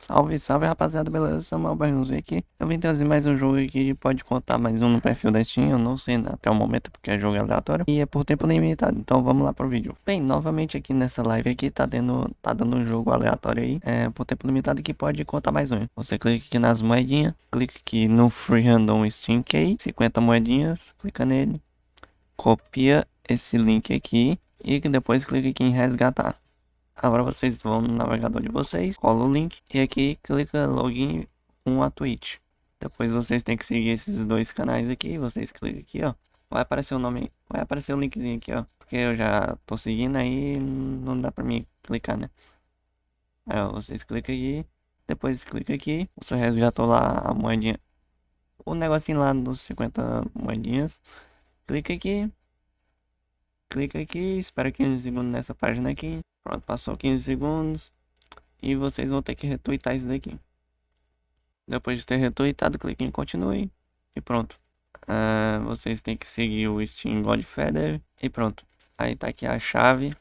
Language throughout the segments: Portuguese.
Salve, salve rapaziada, beleza? Samuel Barronzinho aqui. Eu vim trazer mais um jogo aqui pode contar mais um no perfil da Steam, eu não sei até o momento porque é jogo aleatório. E é por tempo limitado, então vamos lá pro vídeo. Bem, novamente aqui nessa live aqui tá dando, tá dando um jogo aleatório aí, é por tempo limitado que pode contar mais um. Você clica aqui nas moedinhas, clica aqui no Free Random Steam Key, 50 moedinhas, clica nele, copia esse link aqui e depois clica aqui em resgatar. Agora vocês vão no navegador de vocês, cola o link e aqui clica login com a Twitch. Depois vocês têm que seguir esses dois canais aqui, vocês clicam aqui, ó. Vai aparecer o nome, vai aparecer o linkzinho aqui, ó. Porque eu já tô seguindo aí, não dá pra mim clicar, né? Aí, ó, vocês clicam aqui, depois clica aqui, você resgatou lá a moedinha, o negocinho lá dos 50 moedinhas. Clica aqui, clica aqui, espera 15 segundos nessa página aqui. Pronto, passou 15 segundos. E vocês vão ter que retweetar isso daqui. Depois de ter retweetado, clique em continue. E pronto. Uh, vocês têm que seguir o Steam Godfather. E pronto. Aí tá aqui a chave.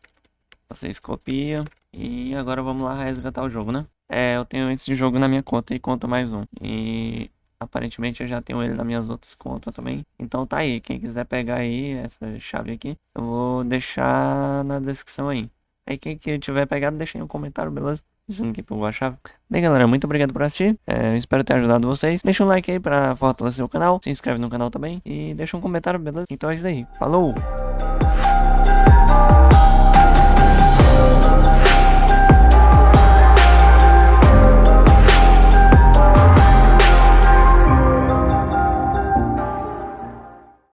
Vocês copiam. E agora vamos lá resgatar o jogo, né? É, eu tenho esse jogo na minha conta e conta mais um. E aparentemente eu já tenho ele nas minhas outras contas também. Então tá aí, quem quiser pegar aí essa chave aqui, eu vou deixar na descrição aí. Aí quem que tiver pegado, deixa aí um comentário, beleza? Dizendo que pegou a chave. Bem, galera, muito obrigado por assistir. É, espero ter ajudado vocês. Deixa um like aí pra fortalecer o canal. Se inscreve no canal também. E deixa um comentário, beleza? Então é isso aí. Falou!